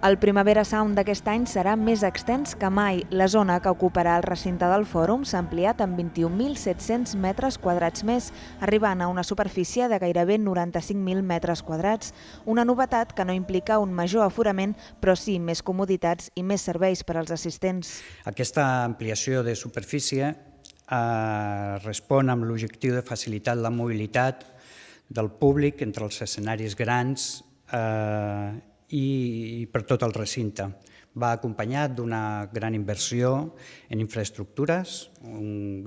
El Primavera Sound d'aquest any serà més extens que mai. La zona que ocuparà el recinte del fòrum s'ha ampliat amb 21.700 metres quadrats més, arribant a una superfície de gairebé 95.000 metres quadrats. Una novetat que no implica un major aforament, però sí més comoditats i més serveis per als assistents. Aquesta ampliació de superfície eh, respon amb l'objectiu de facilitar la mobilitat del públic entre els escenaris grans eh, i, per tot el recinte. Va acompanyat d'una gran inversió en infraestructures, un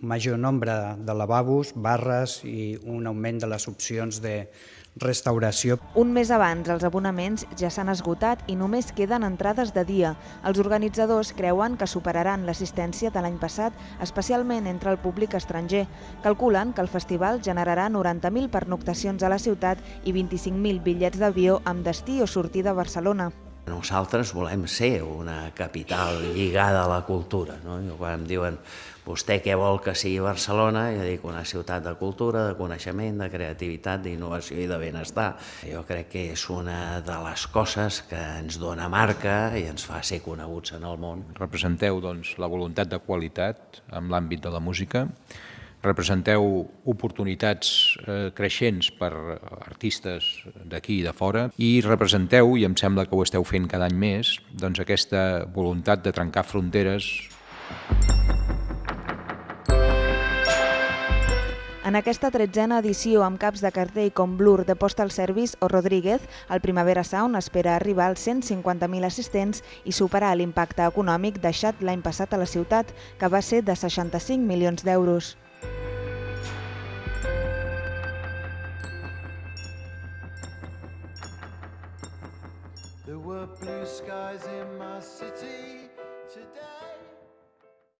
major nombre de lavabos, barres i un augment de les opcions de restauració. Un mes abans, els abonaments ja s'han esgotat i només queden entrades de dia. Els organitzadors creuen que superaran l'assistència de l'any passat, especialment entre el públic estranger. Calculen que el festival generarà 90.000 pernoctacions a la ciutat i 25.000 bitllets d'avió amb destí o sortida a Barcelona. Nosaltres volem ser una capital lligada a la cultura. No? I quan em diuen vostè què vol que sigui Barcelona, jo dic una ciutat de cultura, de coneixement, de creativitat, d'innovació i de benestar. Jo crec que és una de les coses que ens dona marca i ens fa ser coneguts en el món. Representeu doncs, la voluntat de qualitat en l'àmbit de la música, representeu oportunitats eh, creixents per artistes d'aquí i de fora i representeu, i em sembla que ho esteu fent cada any més, doncs aquesta voluntat de trencar fronteres. En aquesta tretzena edició amb caps de cartell com Blur de Postal Service o Rodríguez, el Primavera Sound espera arribar als 150.000 assistents i superar l'impacte econòmic deixat l'any passat a la ciutat, que va ser de 65 milions d'euros. There were blue skies in my city today.